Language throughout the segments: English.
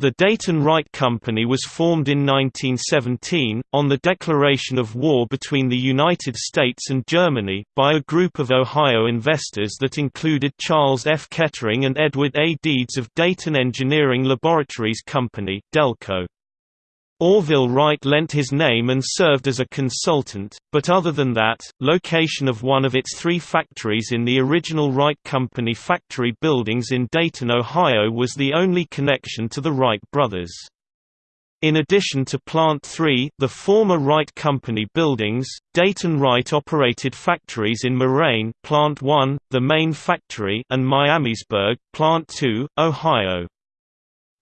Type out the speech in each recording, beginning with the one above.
The Dayton Wright Company was formed in 1917, on the declaration of war between the United States and Germany, by a group of Ohio investors that included Charles F. Kettering and Edward A. Deeds of Dayton Engineering Laboratories Company Delco. Orville Wright lent his name and served as a consultant, but other than that, location of one of its three factories in the original Wright Company factory buildings in Dayton, Ohio was the only connection to the Wright brothers. In addition to Plant 3 the former Wright Company buildings, Dayton Wright operated factories in Moraine Plant 1, the main factory and Miamisburg Plant 2, Ohio.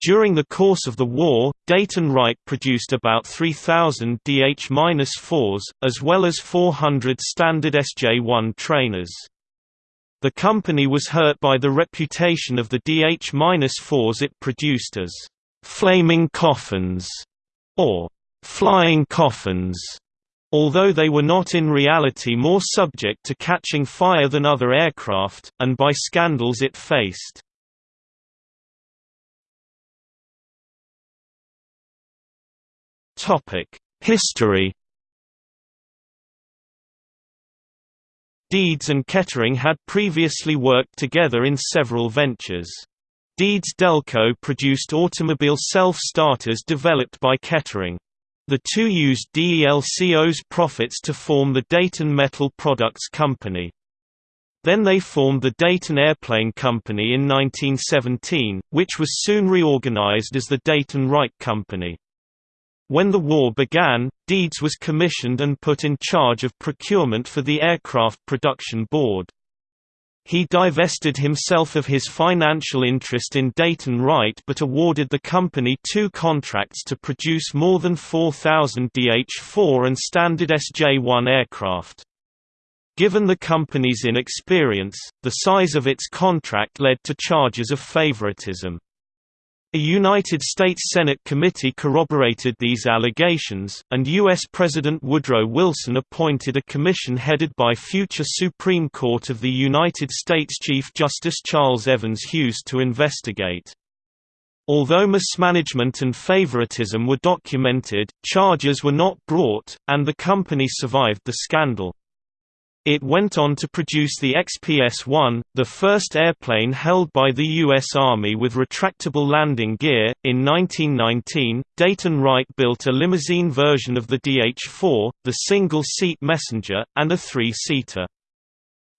During the course of the war, Dayton Wright produced about 3,000 DH-4s, as well as 400 standard SJ-1 trainers. The company was hurt by the reputation of the DH-4s it produced as «flaming coffins» or «flying coffins», although they were not in reality more subject to catching fire than other aircraft, and by scandals it faced. History Deeds and Kettering had previously worked together in several ventures. Deeds Delco produced automobile self-starters developed by Kettering. The two used DELCO's profits to form the Dayton Metal Products Company. Then they formed the Dayton Airplane Company in 1917, which was soon reorganized as the Dayton Wright Company. When the war began, Deeds was commissioned and put in charge of procurement for the Aircraft Production Board. He divested himself of his financial interest in Dayton Wright but awarded the company two contracts to produce more than 4,000 DH-4 and standard SJ-1 aircraft. Given the company's inexperience, the size of its contract led to charges of favoritism. A United States Senate committee corroborated these allegations, and U.S. President Woodrow Wilson appointed a commission headed by future Supreme Court of the United States Chief Justice Charles Evans Hughes to investigate. Although mismanagement and favoritism were documented, charges were not brought, and the company survived the scandal. It went on to produce the XPS-1, the first airplane held by the U.S. Army with retractable landing gear. In 1919, Dayton Wright built a limousine version of the DH-4, the single-seat Messenger, and a three-seater.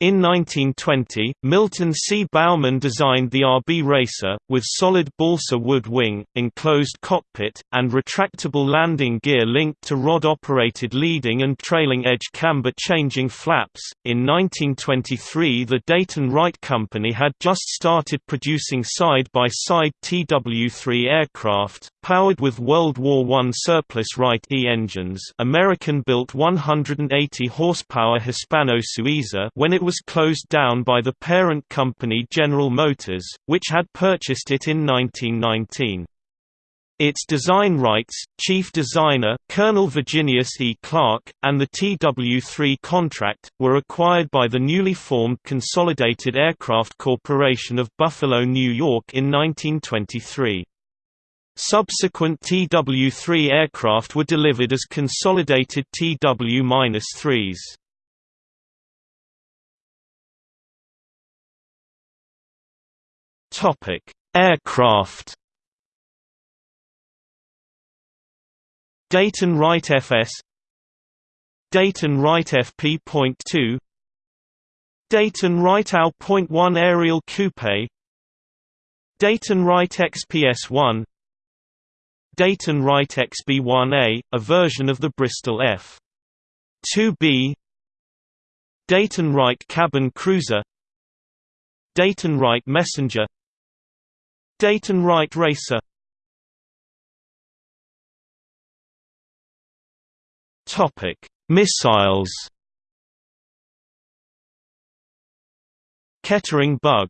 In 1920, Milton C. Baumann designed the RB Racer, with solid balsa wood wing, enclosed cockpit, and retractable landing gear linked to rod-operated leading and trailing edge camber-changing flaps. In 1923 the Dayton Wright Company had just started producing side-by-side -side TW-3 aircraft, powered with World War I surplus Wright E engines American-built 180 horsepower Hispano-Suiza when it was closed down by the parent company General Motors, which had purchased it in 1919. Its design rights, chief designer, Colonel Virginius E. Clark, and the TW-3 contract, were acquired by the newly formed Consolidated Aircraft Corporation of Buffalo, New York in 1923. Subsequent TW-3 aircraft were delivered as consolidated TW-3s. Topic: Aircraft. Dayton Wright FS Dayton Wright FP.2 Dayton Wright AL.1 Aerial Coupe Dayton Wright XPS-1 Dayton Wright XB-1A, a version of the Bristol F-2B Dayton Wright Cabin Cruiser. Dayton Wright Messenger. Dayton Wright Racer. Topic: Missiles. Kettering Bug